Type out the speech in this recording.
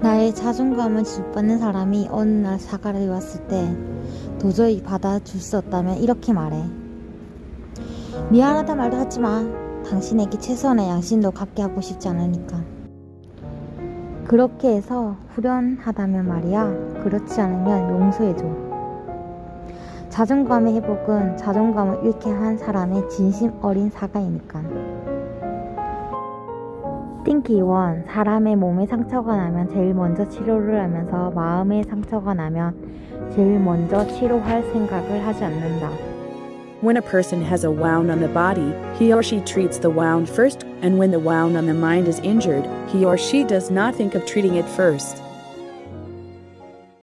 나의 자존감을 짓밟는 사람이 어느 날 사과를 왔을 때 도저히 받아줄 수 없다면 이렇게 말해. 미안하다 말도 하지 마. 당신에게 최소한의 양심도 갖게 하고 싶지 않으니까. 그렇게 해서 후련하다면 말이야. 그렇지 않으면 용서해줘. 자존감의 회복은 자존감을 잃게 한 사람의 진심 어린 사과이니까. 띵키 1. 사람의 몸에 상처가 나면 제일 먼저 치료를 하면서 마음에 상처가 나면 제일 먼저 치료할 생각을 하지 않는다. When a person has a wound on the body, he or she treats the wound first, and when the wound on the mind is injured, he or she does not think of treating it first.